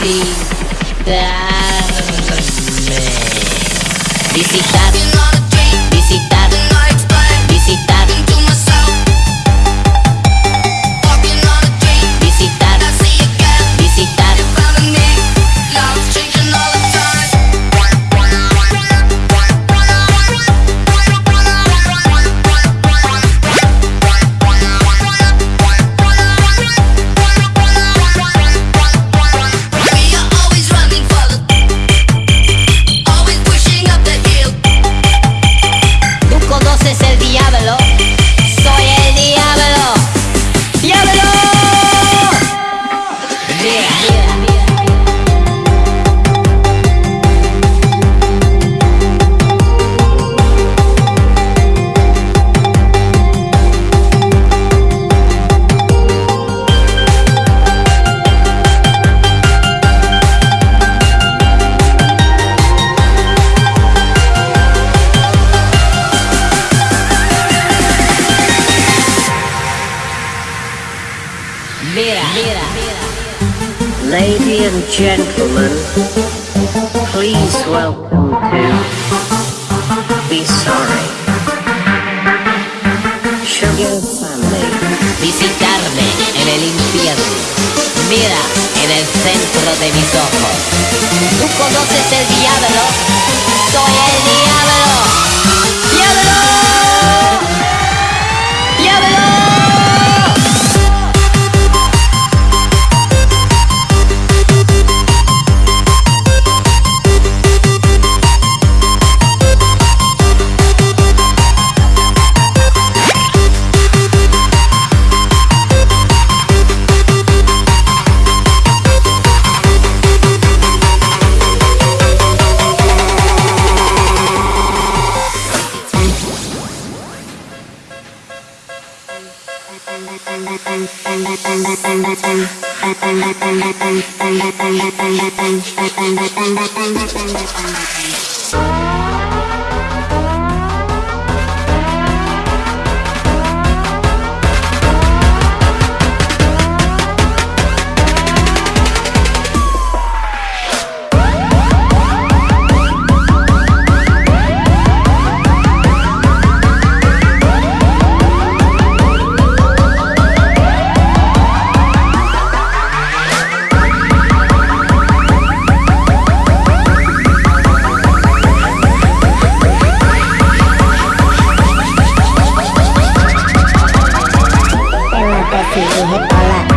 visitarme. Visitar. Mira, mira, mira. Lady and gentlemen, please welcome to Be Sorry. Sugar Family. Visitarme en el infierno. Mira en el centro de mis ojos. ¿Tú conoces el diablo? Thank you. thì hết. bỏ lại